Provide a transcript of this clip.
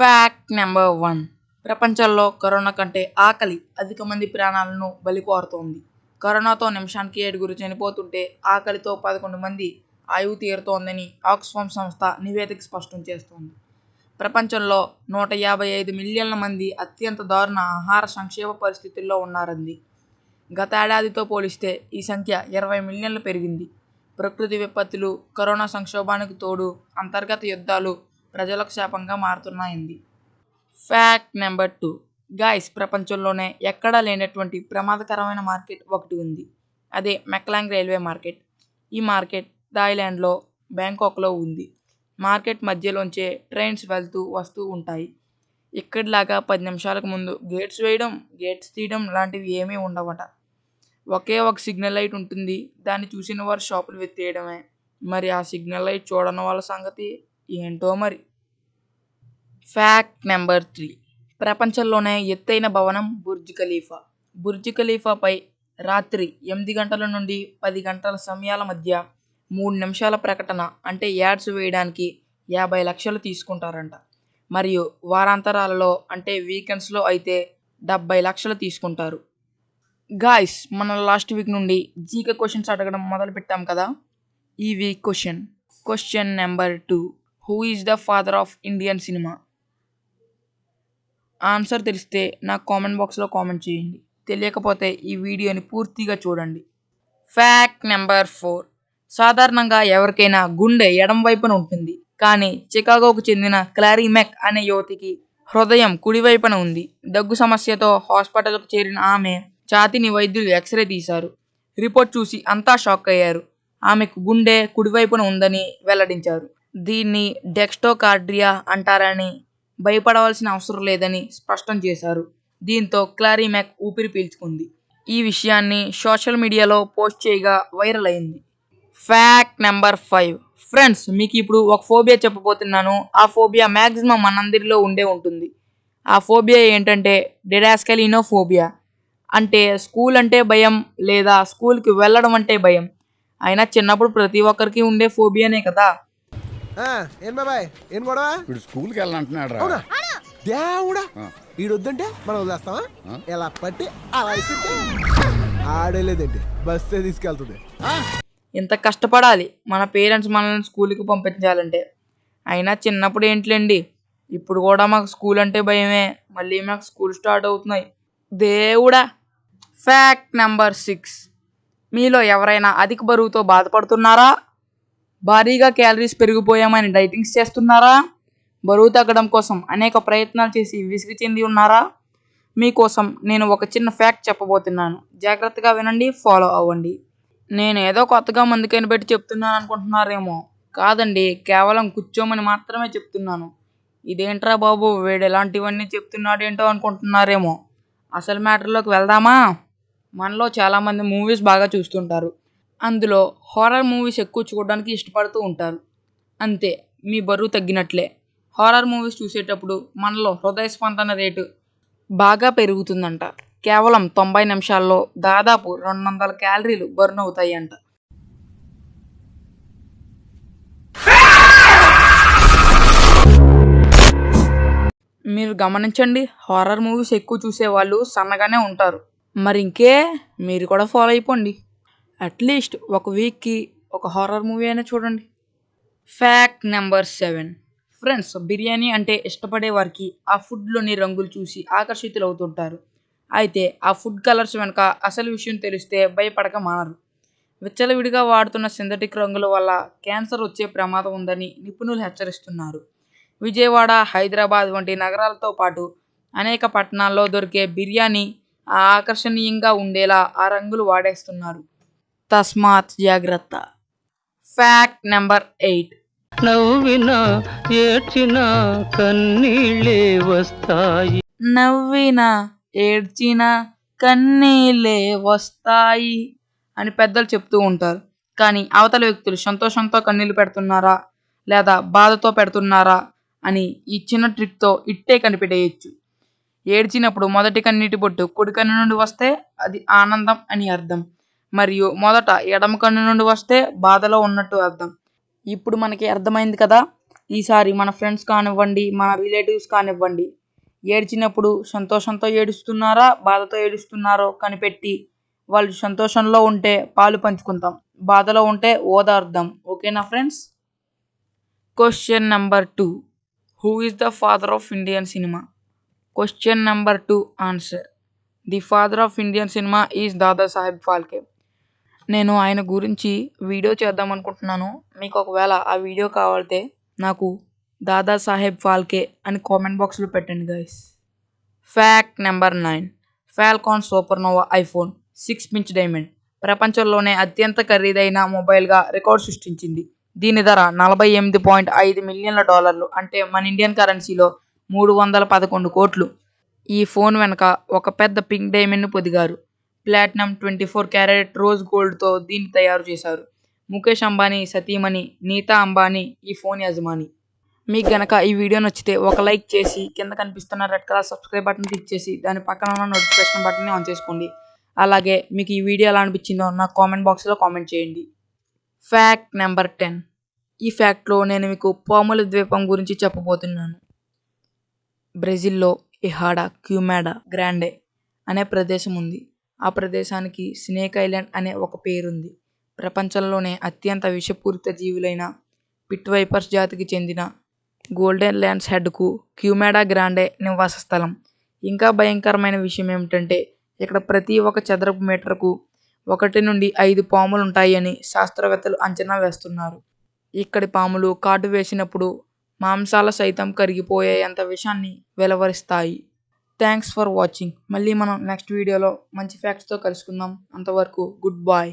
Fact number one ప్రపంచంలో corona కంటే ఆకలి అధిక మంది ప్రాణాలను బలికోరుతోంది. కరోనాతో నిమిషానికి ఏడుగురు చనిపోతుంటే ఆకలితో పదకొండు మంది ఆయువు తీరుతోందని ఆక్స్ఫామ్ సంస్థ నివేదిక స్పష్టం చేస్తోంది. ప్రపంచంలో నూట యాభై ఐదు మిలియన్ల మంది అత్యంత దారుణ ఆహార సంక్షేమ పరిస్థితుల్లో ఉన్నారంది. గత ఏడాదితో పోలిస్తే ఈ సంఖ్య ఇరవై మిలియన్లు పెరిగింది. ప్రకృతి విపత్తులు కరోనా సంక్షోభానికి తోడు అంతర్గత యుద్ధాలు ప్రజలకు శాపంగా మారుతున్నాయంది. Fact number two. గాయస్ ప్రపంచంలోనే ఎక్కడా లేనటువంటి ప్రమాదకరమైన మార్కెట్ ఒకటి ఉంది. అదే మెక్లాంగ్ రైల్వే మార్కెట్. ఈ మార్కెట్ థాయిలాండ్లో బ్యాంకాక్లో ఉంది. మార్కెట్ మధ్యలోంచే ట్రైన్స్ వెళ్తూ వస్తూ ఉంటాయి. ఇక్కడిలాగా పది నిమిషాలకు ముందు గేట్స్ వేయడం గేట్స్ తీయడం లాంటివి ఏమీ ఉండవట. ఒకే ఒక సిగ్నల్ లైట్ ఉంటుంది. దాన్ని చూసిన వారు షాపులు వెత్తేయడమే మరి ఆ సిగ్నల్ లైట్ చూడని వాళ్ళ సంగతి? ఏంటో మరి. ఫ్యాక్ట్ నెంబర్ త్రీ ప్రపంచంలోనే ఎత్తైన భవనం బుర్జ్ ఖలీఫా. బుర్జ్ ఖలీఫాపై రాత్రి ఎనిమిది గంటల నుండి పది గంటల సమయాల మధ్య మూడు నిమిషాల ప్రకటన అంటే యాడ్స్ వేయడానికి యాభై లక్షలు తీసుకుంటారంట. మరియు వారాంతరాలలో అంటే వీకెండ్స్లో అయితే డెబ్బై లక్షలు తీసుకుంటారు. గాయస్ మన లాస్ట్ వీక్ నుండి జీకే క్వశ్చన్స్ అడగడం మొదలుపెట్టాం కదా. ఈ week question question number two who is the father of Indian cinema answer తెలిస్తే నాకు కామెంట్ బాక్స్లో కామెంట్ చేయండి. తెలియకపోతే ఈ వీడియోని పూర్తిగా చూడండి. ఫ్యాక్ట్ నెంబర్ ఫోర్ సాధారణంగా ఎవరికైనా గుండె ఎడం వైపున ఉంటుంది. కానీ చికాగోకు చెందిన క్లారీ మెక్ అనే యువతికి హృదయం కుడివైపున ఉంది. దగ్గు సమస్యతో హాస్పిటల్కు చేరిన ఆమె ఛాతిని వైద్యులు ఎక్స్రే తీశారు. రిపోర్ట్ చూసి అంతా షాక్ అయ్యారు. ఆమెకు గుండె కుడివైపున ఉందని వెల్లడించారు. దీన్ని డెక్స్టోకార్డ్రియా అంటారని భయపడవలసిన అవసరం లేదని స్పష్టం చేశారు. దీంతో క్లారిమెక్ ఊపిరి పీల్చుకుంది. ఈ విషయాన్ని సోషల్ మీడియాలో పోస్ట్ చేయగా వైరల్ అయింది. Fact number five. ఫ్రెండ్స్ మీకు ఇప్పుడు ఒక ఫోబియా చెప్పబోతున్నాను. ఆ ఫోబియా మ్యాక్సిమం మనందరిలో ఉండే ఉంటుంది. ఆ ఫోబియా ఏంటంటే డెడాస్కలినో ఫోబియా అంటే స్కూల్ అంటే భయం లేదా స్కూల్కి వెళ్ళడం అంటే భయం. అయినా చిన్నప్పుడు ప్రతి ఒక్కరికి ఉండే ఫోబియానే కదా. ఏం బాబాయ్? ఏం గొడవ? ఇప్పుడు స్కూల్కి వెళ్ళాలంటున్నాడు రా అవునా. దేవుడా! ఈడొద్దంటే మనం వదిలేస్తావా? ఇలా పట్టి అలా ఇస్తుంటే ఆడేలేదండి. బస్సే తీసుకెళ్తుంది. ఇంత కష్టపడాలి. మన పేరెంట్స్ మనల్ని స్కూల్కి పంపించాలంటే. అయినా చిన్నప్పుడు ఏంటిలేండి? ఇప్పుడు కూడా మాకు స్కూల్ అంటే భయమే. మళ్ళీ మాకు స్కూల్ స్టార్ట్ అవుతున్నాయి. దేవుడా! Fact number six. మీలో ఎవరైనా అధిక బరువుతో బాధపడుతున్నారా? భారీగా క్యాలరీస్ పెరిగిపోయామని డైటింగ్స్ చేస్తున్నారా? బరువు తగ్గడం కోసం అనేక ప్రయత్నాలు చేసి విసిగి చెంది ఉన్నారా? మీకోసం నేను ఒక చిన్న ఫ్యాక్ట్ చెప్పబోతున్నాను. జాగ్రత్తగా వినండి ఫాలో అవ్వండి. నేను ఏదో కొత్తగా మందుకైన పెట్టి చెప్తున్నాను అనుకుంటున్నారేమో. కాదండి కేవలం కూర్చోమని మాత్రమే చెప్తున్నాను. ఇదేంట్రా బాబు వీడు ఎలాంటివన్నీ చెప్తున్నాడేంటో అనుకుంటున్నారేమో. అసలు మ్యాటర్లోకి వెళ్దామా? మనలో చాలామంది మూవీస్ బాగా చూస్తుంటారు. అందులో హారర్ మూవీస్ ఎక్కువ చూడడానికి ఇష్టపడుతూ ఉంటారు. అంతే మీ బరువు తగ్గినట్లే. హారర్ మూవీస్ చూసేటప్పుడు మనలో హృదయ స్పందన రేటు బాగా పెరుగుతుందంట. కేవలం తొంభై నిమిషాల్లో దాదాపు రెండు వందల క్యాలరీలు బర్న్ అవుతాయంట. మీరు గమనించండి హారర్ మూవీస్ ఎక్కువ చూసే వాళ్ళు సన్నగానే ఉంటారు. మరి ఇంకే మీరు కూడా ఫాలో అయిపోండి. అట్లీస్ట్ ఒక వీక్కి ఒక హారర్ మూవీ అయినా చూడండి. Fact number seven. Friends biryani అంటే ఇష్టపడే వారికి ఆ ఫుడ్లోని రంగులు చూసి ఆకర్షితులు అవుతుంటారు అయితే ఆ ఫుడ్ కలర్స్ వెనుక అసలు విషయం తెలిస్తే భయపడక మానరు. విచ్చలవిడిగా వాడుతున్న సింథటిక్ రంగుల వల్ల క్యాన్సర్ వచ్చే ప్రమాదం ఉందని నిపుణులు హెచ్చరిస్తున్నారు. విజయవాడ హైదరాబాద్ వంటి నగరాలతో పాటు అనేక పట్టణాల్లో దొరికే బిర్యానీ ఆ ఆకర్షణీయంగా ఉండేలా ఆ రంగులు వాడేస్తున్నారు. తస్మాత్ జాగ్రత్త. ఫ్యాక్ట్ నెంబర్ ఎయిట్ నవ్వినా ఏడ్చినా కన్నీళ్ళే వస్తాయి. నవ్విన ఏడ్చిన కన్నీళ్ళే వస్తాయి అని పెద్దలు చెప్తూ ఉంటారు. కానీ అవతల వ్యక్తులు సంతోషంతో కన్నీళ్ళు పెడుతున్నారా? లేదా బాధతో పెడుతున్నారా? అని ఈ చిన్న ట్రిక్తో ఇట్టే కనిపెట్టేయచ్చు. ఏడ్చినప్పుడు మొదటి కన్నీటి బొట్టు కుడి కన్ను నుండి వస్తే అది ఆనందం అని అర్థం. మరియు మొదట ఎడమ కన్ను నుండి వస్తే బాధలో ఉన్నట్టు అర్థం. ఇప్పుడు మనకి అర్థమైంది కదా? ఈసారి మన ఫ్రెండ్స్ కానివ్వండి మన రిలేటివ్స్ కానివ్వండి ఏడ్చినప్పుడు సంతోషంతో ఏడుస్తున్నారా బాధతో ఏడుస్తున్నారో కనిపెట్టి వాళ్ళు సంతోషంలో ఉంటే పాలు పంచుకుంటాం. బాధలో ఉంటే ఓదార్దాం ఓకేనా friends? Question number two. Who is the father of Indian cinema? Question number two answer. The father of Indian cinema is Dadasaheb Phalke. నేను ఆయన గురించి వీడియో చేద్దాం అనుకుంటున్నాను. మీకు ఒకవేళ ఆ వీడియో కావాలితే నాకు దాదాసాహెబ్ ఫాల్కే అని కామెంట్ బాక్స్లో పెట్టండి guys fact number nine Falcon Supernova iPhone six inch diamond ప్రపంచంలోనే అత్యంత ఖరీదైన మొబైల్గా రికార్డ్ సృష్టించింది. దీని ధర నలభై ఎనిమిది పాయింట్ ఐదు మిలియన్ల డాలర్లు అంటే మన ఇండియన్ కరెన్సీలో మూడు వందల పదకొండు కోట్లు. ఈ ఫోన్ వెనక ఒక పెద్ద పింక్ డైమండ్ను పొదిగారు. Platinum twenty four carat rose గోల్డ్తో దీన్ని తయారు చేశారు. ముఖేష్ అంబానీ సతీమణి నీతా అంబానీ ఈ ఫోన్ యజమాని. మీకు గనక ఈ వీడియో నచ్చితే ఒక లైక్ చేసి కింద కనిపిస్తున్న red colour subscribe button click చేసి దాని పక్కన ఉన్న నోటిఫికేషన్ బటన్ని ఆన్ చేసుకోండి. అలాగే మీకు ఈ వీడియో ఎలా అనిపించిందో నా కామెంట్ బాక్స్లో కామెంట్ చేయండి. Fact number ten. ఈ ఫ్యాక్ట్లో నేను మీకు పాముల ద్వీపం గురించి చెప్పబోతున్నాను. బ్రెజిల్లో ఇహాడా క్యూమాడా గ్రాండే అనే ప్రదేశం ఉంది. ఆ ప్రదేశానికి స్నేక్ ఐలాండ్ అనే ఒక పేరుంది. ప్రపంచంలోనే అత్యంత విషపూరిత జీవులైన పిట్ వైపర్స్ జాతికి చెందిన గోల్డెన్ ల్యాండ్స్ హెడ్కు క్యూమెడా గ్రాండే నివాస స్థలం. ఇంకా భయంకరమైన విషయం ఏమిటంటే ఇక్కడ ప్రతి ఒక్క చదరపు మీటర్కు ఒకటి నుండి ఐదు పాములు ఉంటాయని శాస్త్రవేత్తలు అంచనా వేస్తున్నారు. ఇక్కడి పాములు కాటు వేసినప్పుడు మాంసాల సైతం కరిగిపోయేంత విషాన్ని వెలువరిస్తాయి. థ్యాంక్స్ ఫర్ వాచింగ్ మళ్ళీ మనం నెక్స్ట్ వీడియోలో మంచి ఫ్యాక్ట్స్తో కలుసుకుందాం. అంతవరకు గుడ్ బాయ్